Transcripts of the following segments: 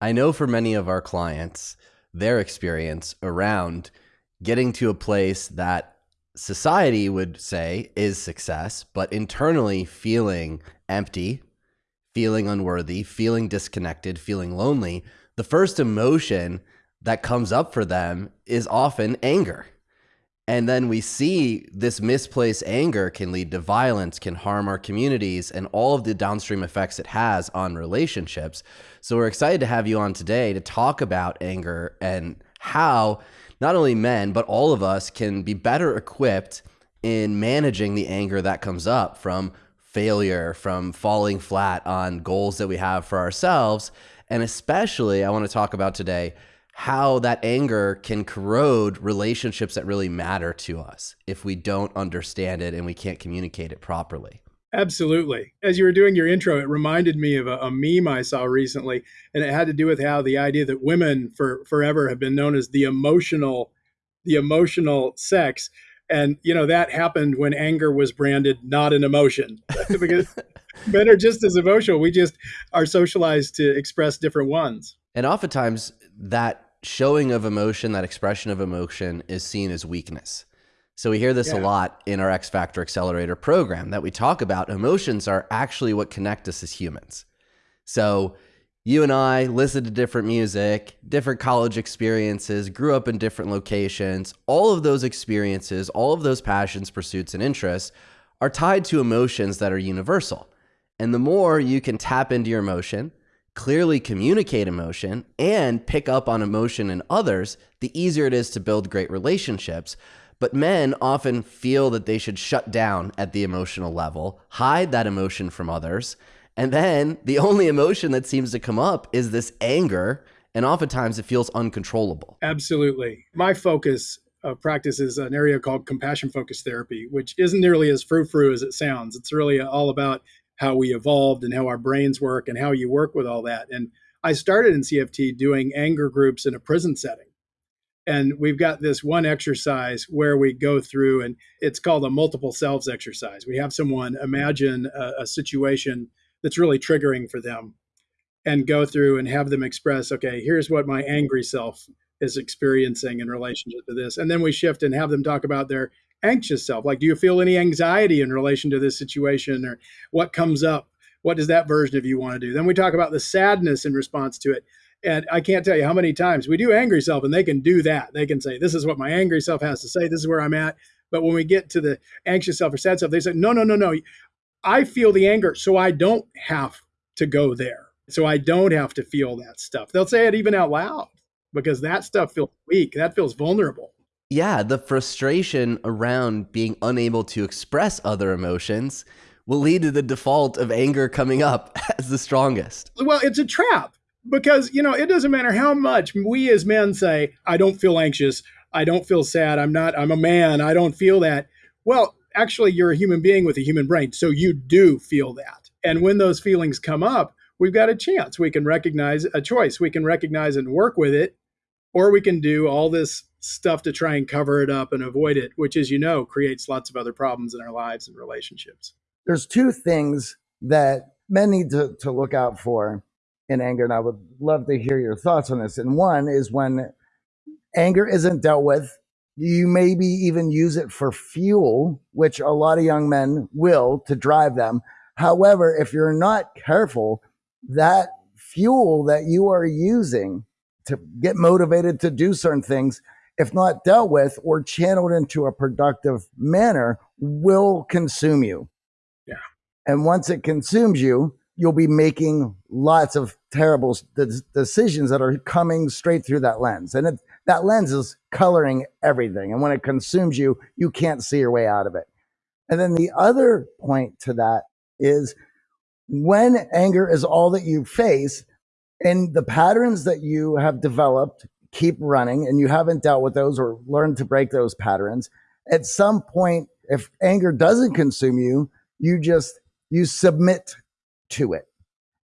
I know for many of our clients, their experience around getting to a place that society would say is success, but internally feeling empty, feeling unworthy, feeling disconnected, feeling lonely, the first emotion that comes up for them is often anger. And then we see this misplaced anger can lead to violence, can harm our communities, and all of the downstream effects it has on relationships. So we're excited to have you on today to talk about anger and how not only men, but all of us can be better equipped in managing the anger that comes up from failure, from falling flat on goals that we have for ourselves. And especially, I want to talk about today how that anger can corrode relationships that really matter to us if we don't understand it and we can't communicate it properly. Absolutely. As you were doing your intro, it reminded me of a, a, meme I saw recently, and it had to do with how the idea that women for forever have been known as the emotional, the emotional sex, and you know that happened when anger was branded not an emotion, because men are just as emotional. We just are socialized to express different ones. And oftentimes that showing of emotion, that expression of emotion is seen as weakness. So we hear this yeah. a lot in our X Factor Accelerator program that we talk about emotions are actually what connect us as humans. So you and I listen to different music, different college experiences, grew up in different locations. All of those experiences, all of those passions, pursuits, and interests are tied to emotions that are universal. And the more you can tap into your emotion, clearly communicate emotion, and pick up on emotion in others, the easier it is to build great relationships. But men often feel that they should shut down at the emotional level, hide that emotion from others. And then the only emotion that seems to come up is this anger. And oftentimes it feels uncontrollable. Absolutely. My focus of practice is an area called compassion focused therapy, which isn't nearly as frou frou as it sounds. It's really all about how we evolved and how our brains work and how you work with all that. And I started in CFT doing anger groups in a prison setting. And we've got this one exercise where we go through, and it's called a multiple selves exercise. We have someone imagine a, a situation that's really triggering for them and go through and have them express, okay, here's what my angry self is experiencing in relationship to this. And then we shift and have them talk about their anxious self? Like, do you feel any anxiety in relation to this situation or what comes up? What does that version of you want to do? Then we talk about the sadness in response to it. And I can't tell you how many times we do angry self and they can do that. They can say, This is what my angry self has to say. This is where I'm at. But when we get to the anxious self or sad self, they say, No, no, no, no. I feel the anger, so I don't have to go there. So I don't have to feel that stuff. They'll say it even out loud because that stuff feels weak. That feels vulnerable yeah, the frustration around being unable to express other emotions will lead to the default of anger coming up as the strongest. Well, it's a trap because, you know, it doesn't matter how much we as men say, I don't feel anxious, I don't feel sad, I'm not, I'm a man, I don't feel that. Well, actually, you're a human being with a human brain, so you do feel that. And when those feelings come up, we've got a chance. We can recognize a choice, we can recognize and work with it, or we can do all this stuff to try and cover it up and avoid it, which, as you know, creates lots of other problems in our lives and relationships. There's two things that men need to, to look out for in anger, and I would love to hear your thoughts on this. And one is when anger isn't dealt with, you maybe even use it for fuel, which a lot of young men will to drive them. However, if you're not careful, that fuel that you are using to get motivated to do certain things if not dealt with or channeled into a productive manner, will consume you. Yeah. And once it consumes you, you'll be making lots of terrible decisions that are coming straight through that lens. And it, that lens is coloring everything. And when it consumes you, you can't see your way out of it. And then the other point to that is when anger is all that you face and the patterns that you have developed keep running and you haven't dealt with those or learned to break those patterns, at some point, if anger doesn't consume you, you just, you submit to it.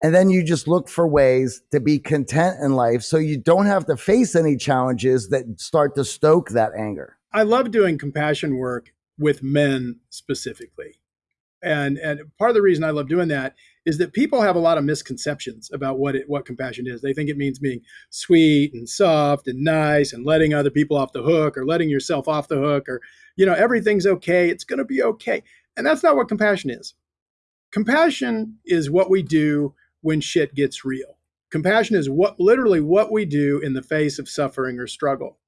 And then you just look for ways to be content in life so you don't have to face any challenges that start to stoke that anger. I love doing compassion work with men specifically. And, and part of the reason I love doing that is that people have a lot of misconceptions about what it, what compassion is. They think it means being sweet and soft and nice and letting other people off the hook or letting yourself off the hook or you know everything's okay. It's going to be okay. And that's not what compassion is. Compassion is what we do when shit gets real. Compassion is what literally what we do in the face of suffering or struggle.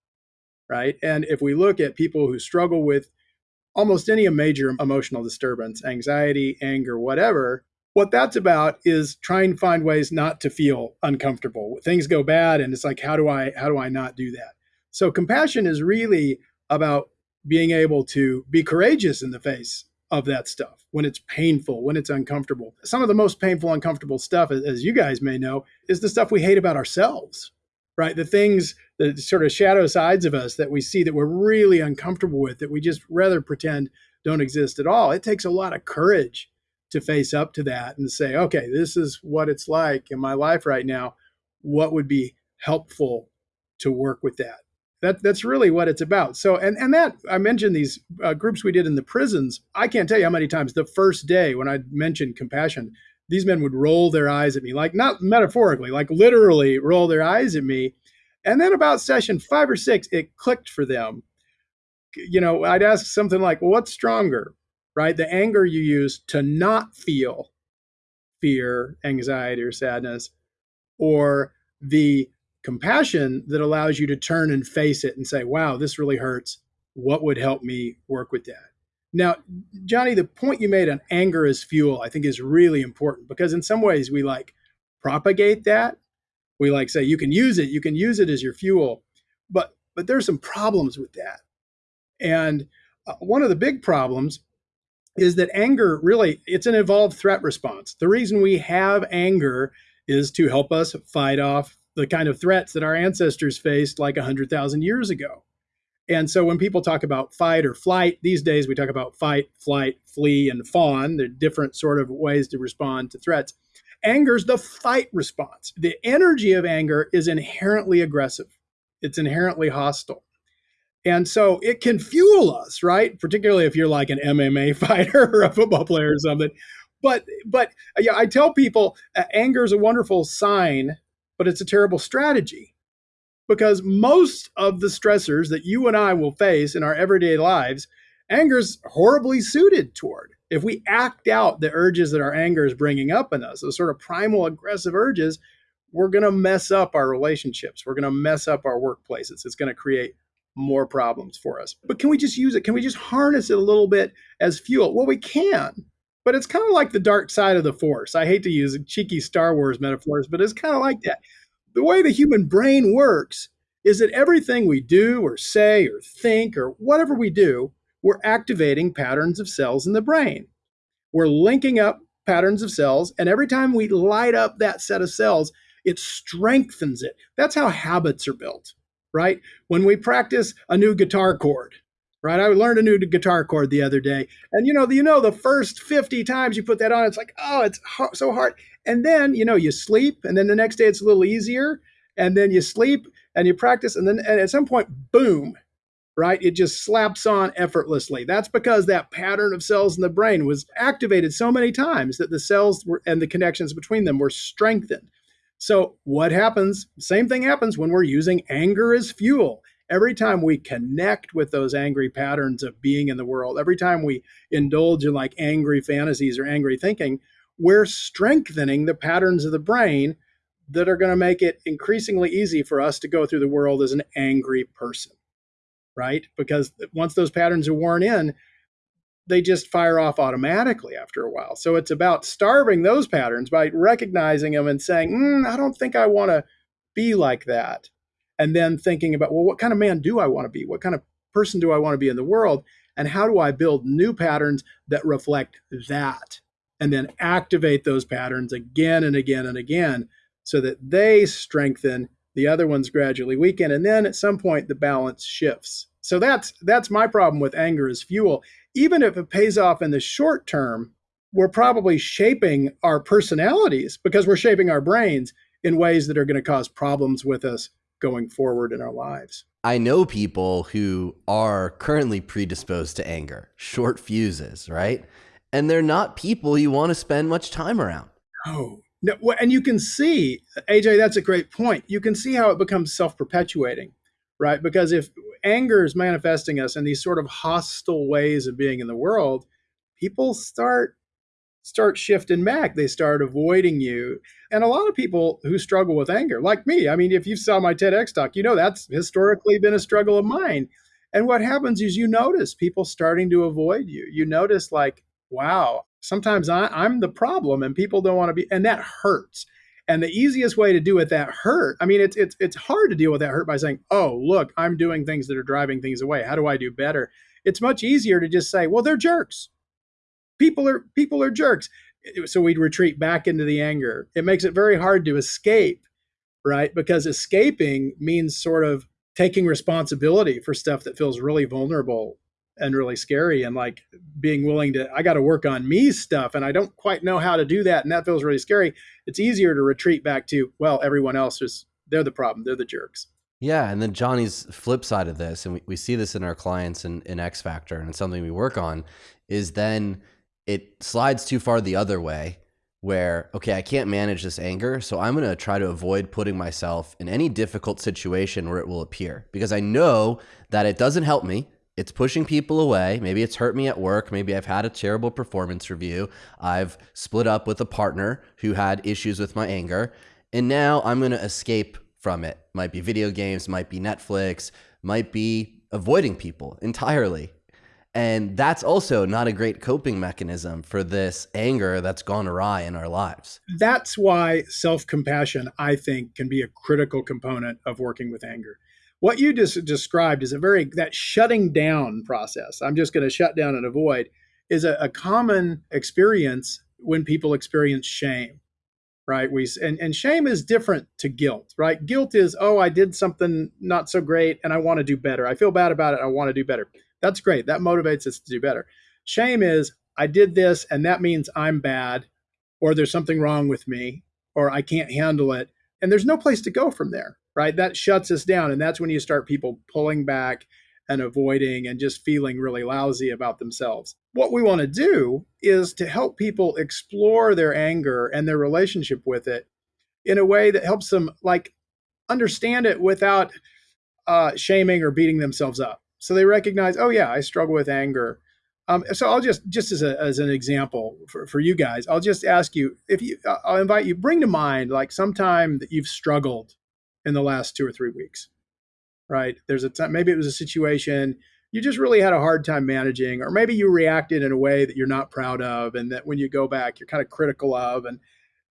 Right? And if we look at people who struggle with almost any major emotional disturbance, anxiety, anger, whatever, what that's about is trying to find ways not to feel uncomfortable. Things go bad and it's like how do I how do I not do that? So compassion is really about being able to be courageous in the face of that stuff when it's painful, when it's uncomfortable. Some of the most painful, uncomfortable stuff, as you guys may know, is the stuff we hate about ourselves, right? The things, the sort of shadow sides of us that we see that we're really uncomfortable with, that we just rather pretend don't exist at all. It takes a lot of courage to face up to that and say, okay, this is what it's like in my life right now. What would be helpful to work with that? That, that's really what it's about. So, and, and that I mentioned these uh, groups we did in the prisons. I can't tell you how many times the first day when I mentioned compassion, these men would roll their eyes at me, like not metaphorically, like literally roll their eyes at me. And then about session five or six, it clicked for them. You know, I'd ask something like, well, what's stronger, right? The anger you use to not feel fear, anxiety, or sadness, or the compassion that allows you to turn and face it and say, wow, this really hurts. What would help me work with that? Now, Johnny, the point you made on anger as fuel, I think is really important because in some ways we like propagate that. We like say you can use it, you can use it as your fuel. But but there's some problems with that. And uh, one of the big problems is that anger really it's an evolved threat response. The reason we have anger is to help us fight off the kind of threats that our ancestors faced like 100,000 years ago. And so when people talk about fight or flight, these days we talk about fight, flight, flee, and fawn. They're different sort of ways to respond to threats. Anger is the fight response. The energy of anger is inherently aggressive, it's inherently hostile. And so it can fuel us, right? Particularly if you're like an MMA fighter or a football player or something. But but yeah, I tell people uh, anger is a wonderful sign, but it's a terrible strategy because most of the stressors that you and I will face in our everyday lives, anger is horribly suited toward. If we act out the urges that our anger is bringing up in us, those sort of primal aggressive urges, we're going to mess up our relationships. We're going to mess up our workplaces. It's going to create more problems for us. But can we just use it? Can we just harness it a little bit as fuel? Well, we can. But it's kind of like the dark side of the force. I hate to use cheeky Star Wars metaphors, but it's kind of like that. The way the human brain works is that everything we do or say or think or whatever we do, we're activating patterns of cells in the brain. We're linking up patterns of cells, and every time we light up that set of cells, it strengthens it. That's how habits are built right? When we practice a new guitar chord, right? I learned a new guitar chord the other day, and you know, you know, the first fifty times you put that on, it's like, oh, it's so hard. And then you know, you sleep, and then the next day it's a little easier, and then you sleep and you practice, and then and at some point, boom, right? It just slaps on effortlessly. That's because that pattern of cells in the brain was activated so many times that the cells were, and the connections between them were strengthened. So, what happens? Same thing happens when we're using anger as fuel. Every time we connect with those angry patterns of being in the world, every time we indulge in like angry fantasies or angry thinking, we're strengthening the patterns of the brain that are going to make it increasingly easy for us to go through the world as an angry person, right? Because once those patterns are worn in, they just fire off automatically after a while. So it's about starving those patterns by recognizing them and saying, mm, I don't think I want to be like that. And then thinking about, well, what kind of man do I want to be? What kind of person do I want to be in the world? And how do I build new patterns that reflect that? And then activate those patterns again and again and again so that they strengthen, the other ones gradually weaken. And then at some point, the balance shifts. So that's that's my problem with anger as fuel even if it pays off in the short term, we're probably shaping our personalities because we're shaping our brains in ways that are going to cause problems with us going forward in our lives. I know people who are currently predisposed to anger, short fuses, right? And they're not people you want to spend much time around. Oh, no, and you can see, AJ, that's a great point. You can see how it becomes self perpetuating, right? Because if anger is manifesting us in these sort of hostile ways of being in the world, people start start shifting back. They start avoiding you. And a lot of people who struggle with anger, like me, I mean, if you saw my TEDx talk, you know that's historically been a struggle of mine. And what happens is you notice people starting to avoid you. You notice, like, wow, sometimes I, I'm the problem and people don't want to be, and that hurts. And the easiest way to deal with that hurt, I mean, it's it's it's hard to deal with that hurt by saying, "Oh, look, I'm doing things that are driving things away. How do I do better?" It's much easier to just say, "Well, they're jerks. People are people are jerks. So we'd retreat back into the anger. It makes it very hard to escape right? Because escaping means sort of taking responsibility for stuff that feels really vulnerable and really scary and like being willing to i got to work on me stuff and i don't quite know how to do that and that feels really scary it's easier to retreat back to well everyone else is they're the problem they're the jerks. Yeah and then johnny's flip side of this and we, we see this in our clients in, in x factor and it's something we work on is then it slides too far the other way where okay i can't manage this anger so i'm going to try to avoid putting myself in any difficult situation where it will appear because i know that it doesn't help me it's pushing people away. Maybe it's hurt me at work. Maybe i've had a terrible performance review. I've split up with a partner who had issues with my anger. And now i'm going to escape from it. Might be video games might be netflix might be avoiding people entirely. And that's also not a great coping mechanism for this anger that's gone awry in our lives. That's why self compassion, I think, can be a critical component of working with anger. What you just described is a very, that shutting down process, I'm just going to shut down and avoid, is a, a common experience when people experience shame right we and, and shame is different to guilt right guilt is oh i did something not so great and i want to do better i feel bad about it i want to do better that's great. That motivates us to do better. Shame is I did this and that means I'm bad or there's something wrong with me or I can't handle it. And there's no place to go from there, right? That shuts us down. And that's when you start people pulling back and avoiding and just feeling really lousy about themselves. What we want to do is to help people explore their anger and their relationship with it in a way that helps them like understand it without uh, shaming or beating themselves up. So they recognize, oh yeah, I struggle with anger. Um, so I'll just just as a, as an example for, for you guys, I'll just ask you if you I'll invite you bring to mind like sometime that you've struggled in the last two or three weeks, right? There's a time maybe it was a situation you just really had a hard time managing, or maybe you reacted in a way that you're not proud of, and that when you go back you're kind of critical of, and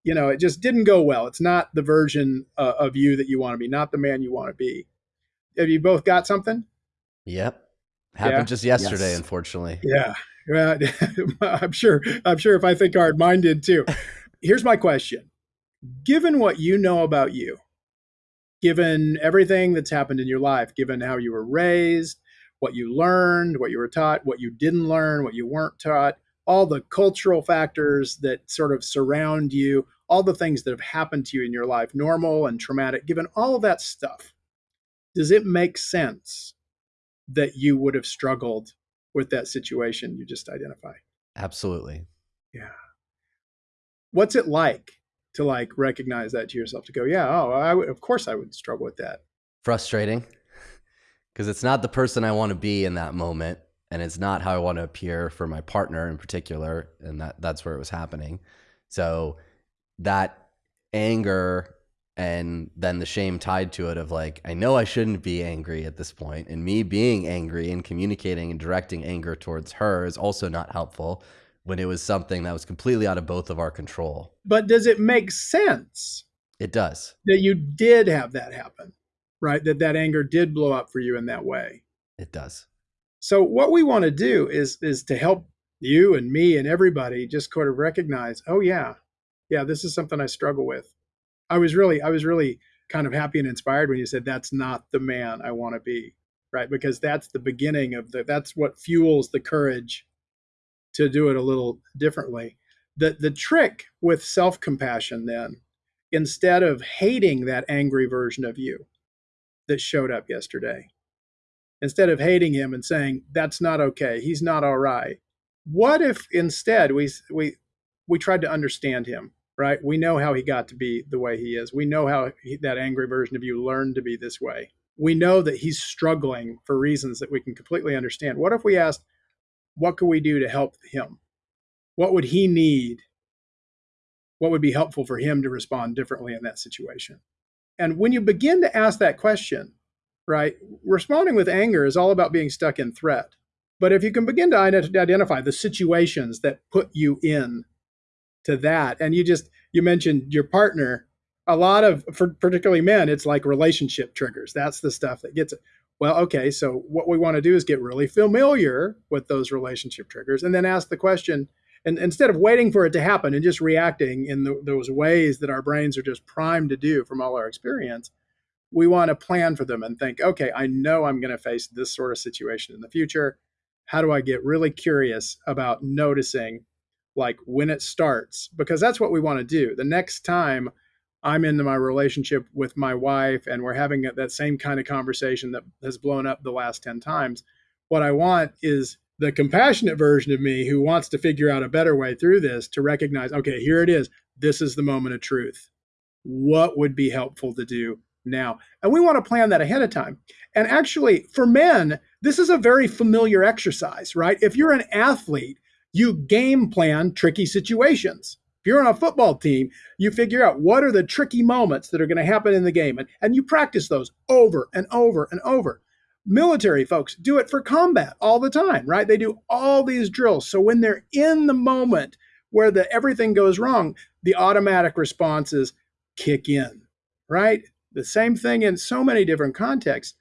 you know it just didn't go well. It's not the version uh, of you that you want to be, not the man you want to be. Have you both got something? Yep. Happened yeah. just yesterday, yes. unfortunately. Yeah. Well, I'm sure. I'm sure if I think hard, mine did too. Here's my question. Given what you know about you, given everything that's happened in your life, given how you were raised, what you learned, what you were taught, what you didn't learn, what you weren't taught, all the cultural factors that sort of surround you, all the things that have happened to you in your life, normal and traumatic, given all of that stuff, does it make sense that you would have struggled with that situation you just identified. Absolutely. Yeah. What's it like to like recognize that to yourself to go, yeah, oh, I would, of course I would struggle with that. Frustrating because it's not the person I want to be in that moment and it's not how I want to appear for my partner in particular and that that's where it was happening. So that anger and then the shame tied to it of like i know i shouldn't be angry at this point and me being angry and communicating and directing anger towards her is also not helpful when it was something that was completely out of both of our control. But does it make sense it does. that you did have that happen right? That that anger did blow up for you in that way. It does. So what we want to do is is to help you and me and everybody just sort of recognize oh yeah yeah this is something i struggle with. I was really, I was really kind of happy and inspired when you said that's not the man I want to be, right? Because that's the beginning of the, that's what fuels the courage to do it a little differently. The, the trick with self compassion, then, instead of hating that angry version of you that showed up yesterday, instead of hating him and saying, that's not okay, he's not all right, what if instead we, we, we tried to understand him right? We know how he got to be the way he is. We know how he, that angry version of you learned to be this way. We know that he's struggling for reasons that we can completely understand. What if we asked, what could we do to help him? What would he need? What would be helpful for him to respond differently in that situation? And when you begin to ask that question, right, responding with anger is all about being stuck in threat. But if you can begin to identify the situations that put you in to that, and you just you mentioned your partner, a lot of for particularly men, it's like relationship triggers. That's the stuff that gets it. Well, okay, so what we want to do is get really familiar with those relationship triggers, and then ask the question. And instead of waiting for it to happen and just reacting in the, those ways that our brains are just primed to do from all our experience, we want to plan for them and think, okay, I know I'm going to face this sort of situation in the future. How do I get really curious about noticing like when it starts? Because that's what we want to do. The next time I'm into my relationship with my wife and we're having that same kind of conversation that has blown up the last 10 times, what I want is the compassionate version of me who wants to figure out a better way through this to recognize, okay, here it is. This is the moment of truth. What would be helpful to do now. And we want to plan that ahead of time. And actually, for men, this is a very familiar exercise, right? If you're an athlete, you game plan tricky situations. If you're on a football team, you figure out what are the tricky moments that are going to happen in the game, and, and you practice those over and over and over. Military folks do it for combat all the time, right? They do all these drills. So when they're in the moment where the everything goes wrong, the automatic responses kick in, right? The same thing in so many different contexts.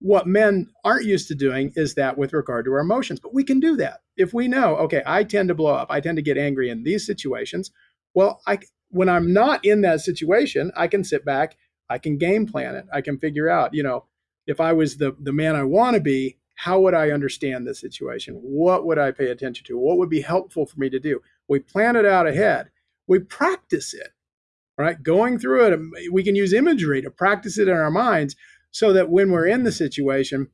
What men aren't used to doing is that with regard to our emotions, but we can do that. If we know, okay, I tend to blow up, I tend to get angry in these situations. Well, I when I'm not in that situation, I can sit back, I can game plan it. I can figure out, you know, if I was the the man I want to be, how would I understand this situation? What would I pay attention to? What would be helpful for me to do? We plan it out ahead. We practice it right? Going through it, um, we can use imagery to practice it in our minds so that when we're in the situation,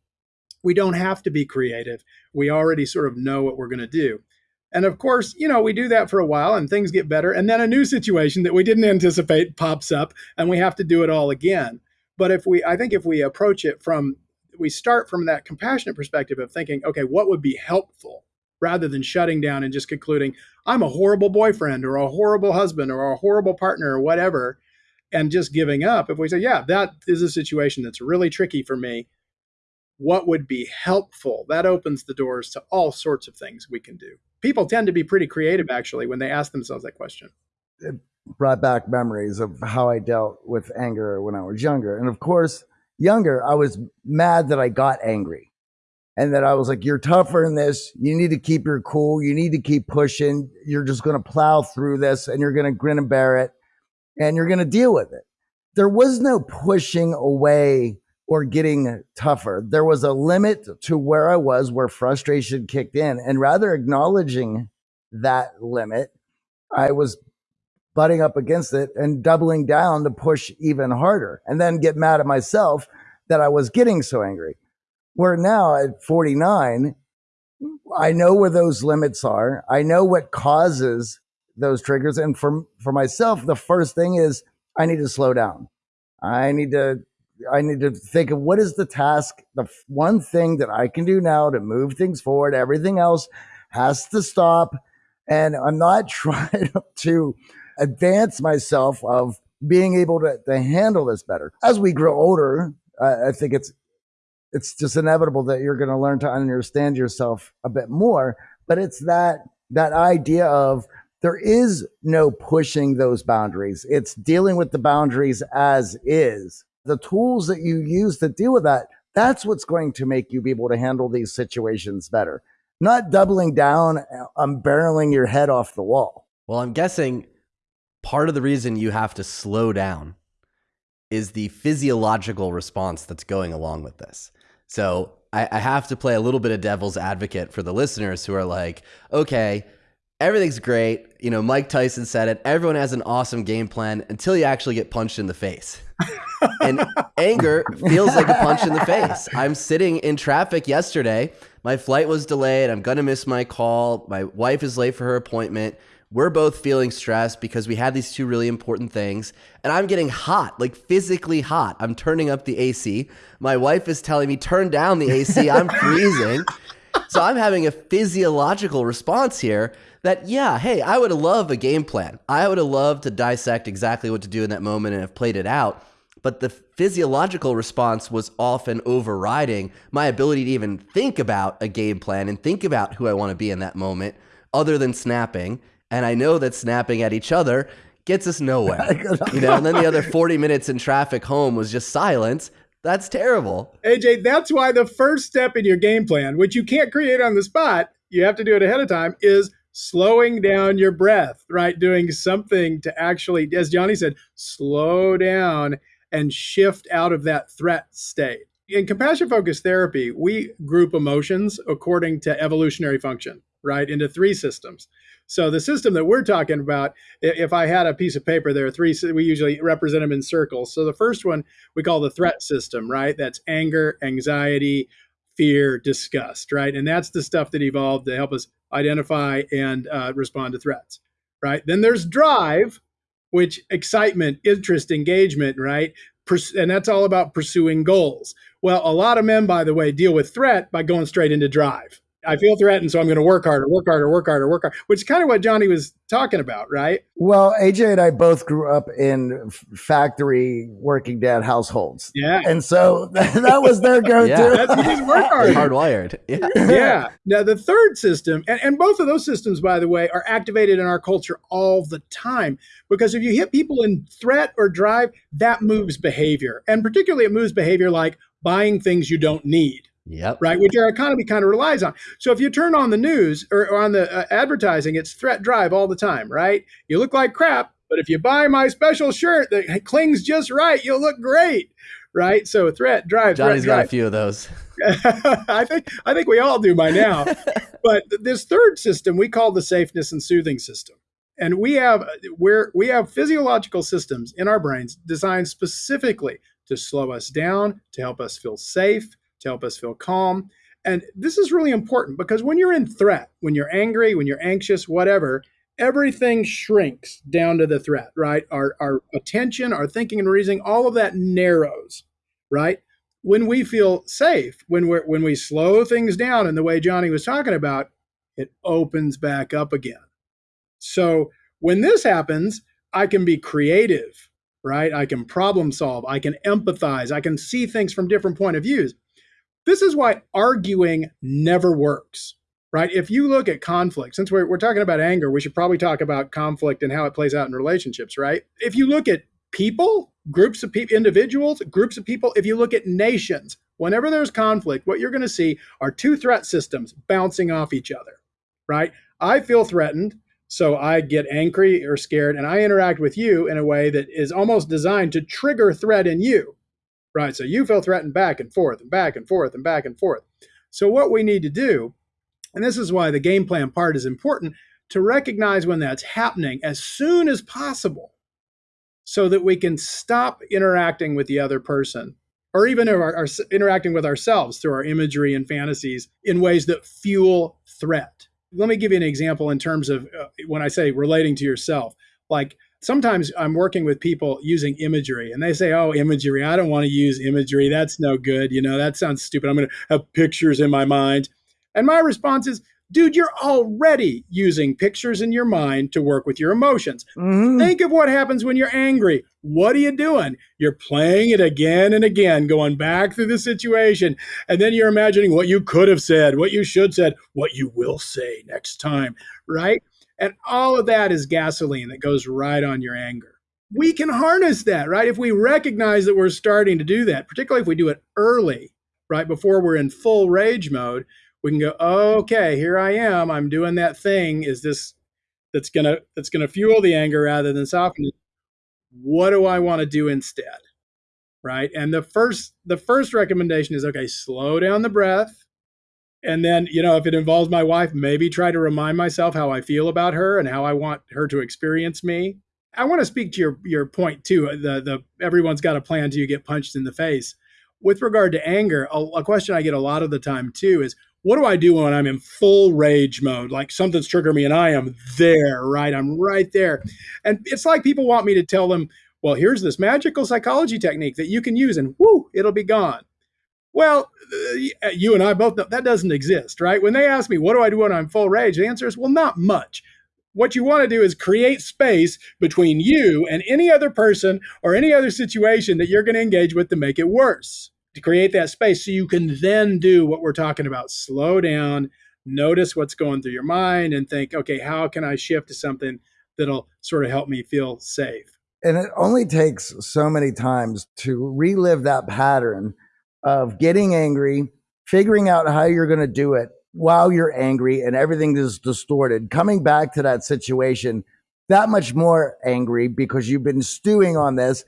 we don't have to be creative. We already sort of know what we're going to do. And of course, you know, we do that for a while and things get better. And then a new situation that we didn't anticipate pops up and we have to do it all again. But if we, I think if we approach it from, we start from that compassionate perspective of thinking, okay, what would be helpful? rather than shutting down and just concluding, I'm a horrible boyfriend or a horrible husband or a horrible partner or whatever, and just giving up. If we say, yeah, that is a situation that's really tricky for me, what would be helpful? That opens the doors to all sorts of things we can do. People tend to be pretty creative actually when they ask themselves that question. It brought back memories of how I dealt with anger when I was younger. And of course, younger, I was mad that I got angry and that I was like, you're tougher in this. You need to keep your cool. You need to keep pushing. You're just going to plow through this and you're going to grin and bear it and you're going to deal with it. There was no pushing away or getting tougher. There was a limit to where I was, where frustration kicked in. And rather acknowledging that limit, I was butting up against it and doubling down to push even harder and then get mad at myself that I was getting so angry. Where now at 49, I know where those limits are. I know what causes those triggers. And for, for myself, the first thing is I need to slow down. I need to, I need to think of what is the task, the one thing that I can do now to move things forward. Everything else has to stop. And I'm not trying to advance myself of being able to, to handle this better. As we grow older, I think it's it's just inevitable that you're going to learn to understand yourself a bit more. But it's that that idea of there is no pushing those boundaries. It's dealing with the boundaries as is. The tools that you use to deal with that, that's what's going to make you be able to handle these situations better. Not doubling down, um, barreling your head off the wall. Well, I'm guessing part of the reason you have to slow down is the physiological response that's going along with this. So I, I have to play a little bit of devil's advocate for the listeners who are like, okay, everything's great. You know, Mike Tyson said it. Everyone has an awesome game plan until you actually get punched in the face. and anger feels like a punch in the face. I'm sitting in traffic yesterday. My flight was delayed. I'm going to miss my call. My wife is late for her appointment. we're both feeling stressed because we had these two really important things and i'm getting hot like physically hot i'm turning up the ac my wife is telling me turn down the ac i'm freezing so i'm having a physiological response here that yeah hey i would have loved a game plan i would have loved to dissect exactly what to do in that moment and have played it out but the physiological response was often overriding my ability to even think about a game plan and think about who I want to be in that moment other than snapping. And I know that snapping at each other gets us nowhere. you know, and then the other 40 minutes in traffic home was just silence. That's terrible. AJ, that's why the first step in your game plan, which you can't create on the spot, you have to do it ahead of time, is slowing down your breath, right? Doing something to actually, as Johnny said, slow down and shift out of that threat state. In compassion focused therapy, we group emotions according to evolutionary function, right, into three systems. So the system that we're talking about, if I had a piece of paper, there are three. We usually represent them in circles. So the first one we call the threat system, right? That's anger, anxiety, fear, disgust, right? And that's the stuff that evolved to help us identify and uh, respond to threats, right? Then there's drive, which excitement, interest, engagement, right? and that's all about pursuing goals. Well, a lot of men, by the way, deal with threat by going straight into drive. I feel threatened, so I'm going to work harder, work harder, work harder, work harder, which is kind of what Johnny was talking about, right? Well, AJ and I both grew up in factory working dad households. Yeah. And so that was their go to. yeah. That's, work hard. Hardwired. Yeah. yeah. Now, the third system, and, and both of those systems, by the way, are activated in our culture all the time because if you hit people in threat or drive, that moves behavior. And particularly, it moves behavior like buying things you don't need Yep. Right, which our economy kind of relies on. So if you turn on the news or, or on the uh, advertising, it's threat drive all the time, right? You look like crap, but if you buy my special shirt that clings just right, you'll look great, right? So threat drive. Johnny's threat, got drive. a few of those. I think I think we all do by now. but this third system we call the safeness and soothing system. And we have where we have physiological systems in our brains designed specifically to slow us down, to help us feel safe, to help us feel calm. And this is really important because when you're in threat, when you're angry, when you're anxious, whatever, everything shrinks down to the threat, right? Our, our attention, our thinking and reasoning, all of that narrows, right? When we feel safe, when we when we slow things down in the way Johnny was talking about, it opens back up again. So when this happens, I can be creative, right? I can problem solve, I can empathize, I can see things from different point of views. This is why arguing never works, right? If you look at conflict, since we're, we're talking about anger, we should probably talk about conflict and how it plays out in relationships, right? If you look at people, groups of people, individuals, groups of people, if you look at nations, whenever there's conflict, what you're going to see are two threat systems bouncing off each other, right? I feel threatened. So I get angry or scared, and I interact with you in a way that is almost designed to trigger threat in you right? So you feel threatened back and forth and back and forth and back and forth. So what we need to do, and this is why the game plan part is important, to recognize when that's happening as soon as possible so that we can stop interacting with the other person or even our, our, interacting with ourselves through our imagery and fantasies in ways that fuel threat. Let me give you an example in terms of uh, when I say relating to yourself. Like sometimes I'm working with people using imagery and they say, Oh, imagery, I don't want to use imagery. That's no good. You know, that sounds stupid. I'm going to have pictures in my mind. And my response is, Dude, you're already using pictures in your mind to work with your emotions. Mm-hmm. Think of what happens when you're angry. What are you doing? You're playing it again and again, going back through the situation. And then you're imagining what you could have said, what you should said, what you will say next time, right? And all of that is gasoline that goes right on your anger. We can harness that, right? If we recognize that we're starting to do that, particularly if we do it early, right before we're in full rage mode, we can go, okay, here I am. I'm doing that thing. Is this that's gonna that's gonna fuel the anger rather than soften it? What do I want to do instead? Right. And the first the first recommendation is okay, slow down the breath and then you know if it involves my wife maybe try to remind myself how i feel about her and how i want her to experience me i want to speak to your your point too uh, the the everyone's got a plan till you get punched in the face with regard to anger a, a question i get a lot of the time too is what do I do when I'm in full rage mode? Like something's triggering me and I am there, right? I'm right there. And it's like people want me to tell them, well, here's this magical psychology technique that you can use and whoo, it'll be gone. Well, uh, you and I both know that doesn't exist, right? When they ask me, what do I do when I'm full rage? The answer is, well, not much. What you want to do is create space between you and any other person or any other situation that you're going to engage with to make it worse to create that space so you can then do what we're talking about slow down notice what's going through your mind and think okay how can i shift to something that'll sort of help me feel safe and it only takes so many times to relive that pattern of getting angry figuring out how you're going to do it while you're angry and everything is distorted. Coming back to that situation that much more angry because you've been stewing on this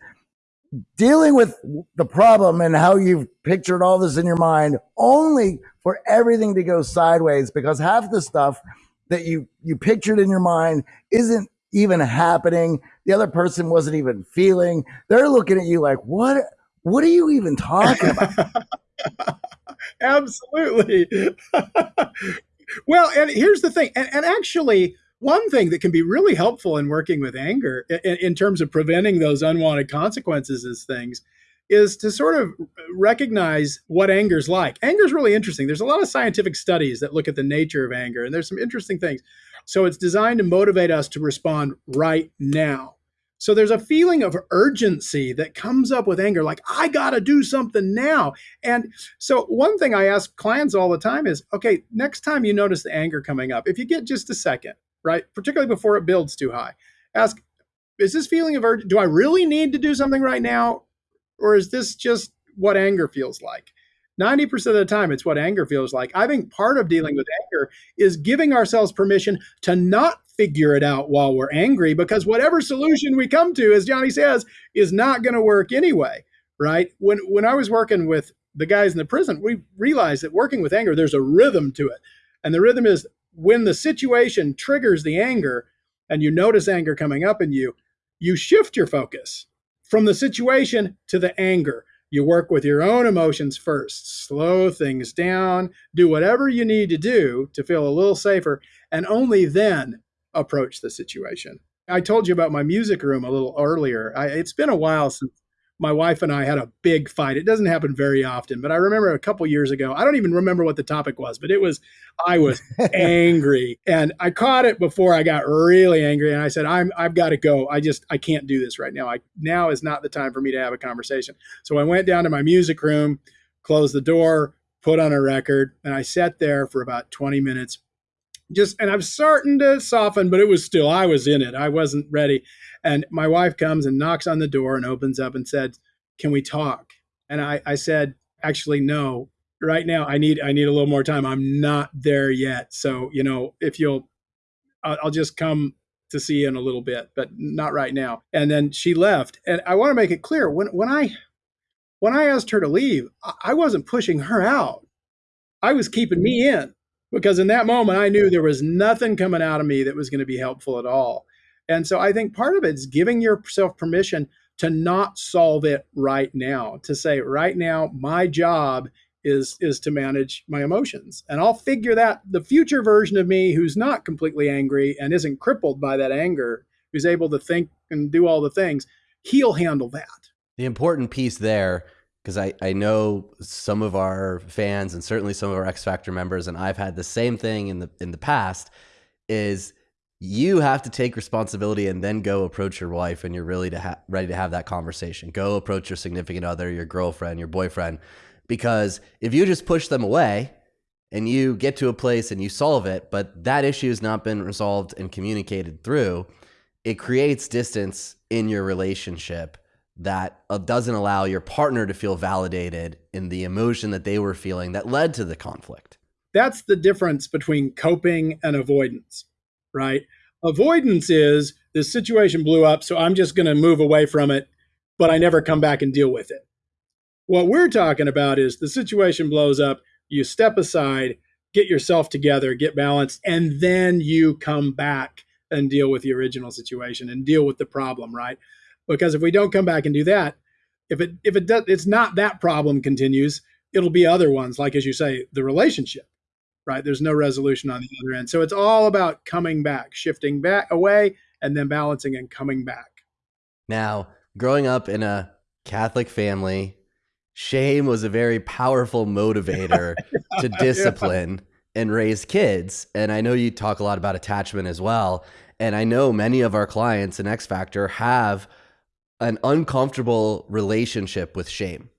dealing with the problem and how you've pictured all this in your mind only for everything to go sideways because half the stuff that you you pictured in your mind isn't even happening. The other person wasn't even feeling. They're looking at you like what what are you even talking about absolutely well and here's the thing and, and actually one thing that can be really helpful in working with anger in, in terms of preventing those unwanted consequences as things is to sort of recognize what anger's like. Anger's really interesting. There's a lot of scientific studies that look at the nature of anger, and there's some interesting things. So it's designed to motivate us to respond right now. So there's a feeling of urgency that comes up with anger, like, I got to do something now. And so, one thing I ask clients all the time is okay, next time you notice the anger coming up, if you get just a second, right? Particularly before it builds too high. Ask, is this feeling of urgency, do I really need to do something right now? Or is this just what anger feels like? 90% of the time, it's what anger feels like. I think part of dealing with anger is giving ourselves permission to not figure it out while we're angry, because whatever solution we come to, as Johnny says, is not going to work anyway, right? When, when I was working with the guys in the prison, we realized that working with anger, there's a rhythm to it. And the rhythm is when the situation triggers the anger and you notice anger coming up in you, you shift your focus from the situation to the anger. You work with your own emotions first, slow things down, do whatever you need to do to feel a little safer, and only then approach the situation. I told you about my music room a little earlier. I, it's been a while since my wife and I had a big fight. It doesn't happen very often, but I remember a couple years ago, I don't even remember what the topic was, but it was I was angry and I caught it before I got really angry and I said I'm I've got to go. I just I can't do this right now. I now is not the time for me to have a conversation. So I went down to my music room, closed the door, put on a record, and I sat there for about 20 minutes just and I'm starting to soften, but it was still I was in it. I wasn't ready. And my wife comes and knocks on the door and opens up and said, "Can we talk?" And I, I said, "Actually, no. Right now, I need I need a little more time. I'm not there yet. So you know, if you'll, I'll, I'll just come to see you in a little bit, but not right now." And then she left. And I want to make it clear when when I when I asked her to leave, I wasn't pushing her out. I was keeping me in because in that moment I knew there was nothing coming out of me that was going to be helpful at all. And so I think part of it is giving yourself permission to not solve it right now, to say, right now, my job is is to manage my emotions. And i'll figure that the future version of me who's not completely angry and isn't crippled by that anger who's able to think and do all the things he'll handle that. The important piece there because I, I know some of our fans and certainly some of our X Factor members, and I've had the same thing in the in the past, is you have to take responsibility and then go approach your wife and you're really to ha- ready to have that conversation. Go approach your significant other, your girlfriend, your boyfriend, because if you just push them away and you get to a place and you solve it, but that issue has not been resolved and communicated through, it creates distance in your relationship that uh, doesn't allow your partner to feel validated in the emotion that they were feeling that led to the conflict. That's the difference between coping and avoidance right? Avoidance is this situation blew up, so I'm just going to move away from it, but I never come back and deal with it. What we're talking about is the situation blows up, you step aside, get yourself together, get balanced, and then you come back and deal with the original situation and deal with the problem, right? Because if we don't come back and do that, if it if it does it's not that problem continues, it'll be other ones like as you say, the relationship right? There's no resolution on the other end. So it's all about coming back, shifting back away, and then balancing and coming back. Now, growing up in a Catholic family, shame was a very powerful motivator to discipline yeah. and raise kids. And I know you talk a lot about attachment as well. And I know many of our clients in X Factor have an uncomfortable relationship with shame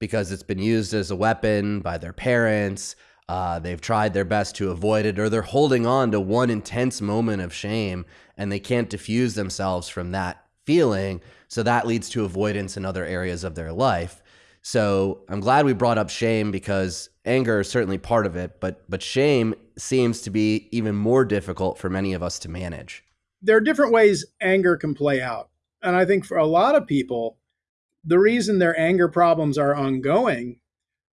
because it's been used as a weapon by their parents. Uh, they've tried their best to avoid it, or they're holding on to one intense moment of shame and they can't diffuse themselves from that feeling. So that leads to avoidance in other areas of their life. So I'm glad we brought up shame because anger is certainly part of it, but but shame seems to be even more difficult for many of us to manage. There are different ways anger can play out. And I think for a lot of people, the reason their anger problems are ongoing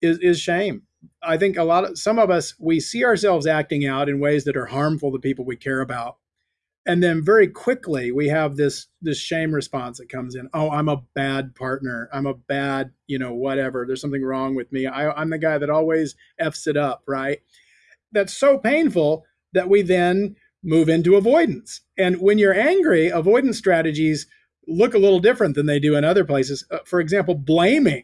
is, is shame. I think a lot of some of us we see ourselves acting out in ways that are harmful to people we care about. And then very quickly we have this this shame response that comes in. Oh, I'm a bad partner. I'm a bad, you know, whatever. There's something wrong with me. I, I'm the guy that always f's it up, right? That's so painful that we then move into avoidance. And when you're angry, avoidance strategies look a little different than they do in other places. Uh, for example, blaming,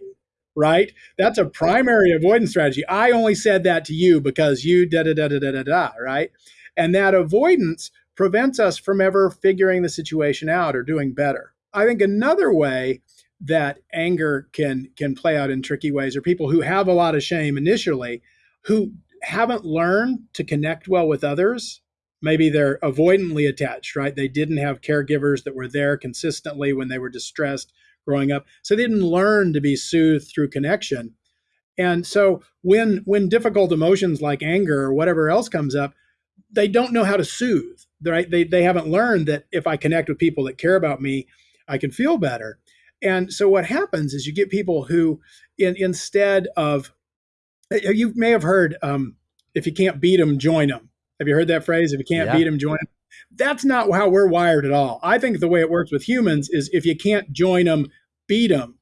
right? That's a primary avoidance strategy. I only said that to you because you da da da da da da da, right? And that avoidance prevents us from ever figuring the situation out or doing better. I think another way that anger can can play out in tricky ways are people who have a lot of shame initially who haven't learned to connect well with others maybe they're avoidantly attached, right? They didn't have caregivers that were there consistently when they were distressed growing up. So they didn't learn to be soothed through connection. And so when when difficult emotions like anger or whatever else comes up, they don't know how to soothe. Right? They they haven't learned that if I connect with people that care about me, I can feel better. And so what happens is you get people who in, instead of you may have heard um, if you can't beat them, join them have you heard that phrase? If you can't yeah. beat them, join them. That's not how we're wired at all. I think the way it works with humans is if you can't join them, beat them.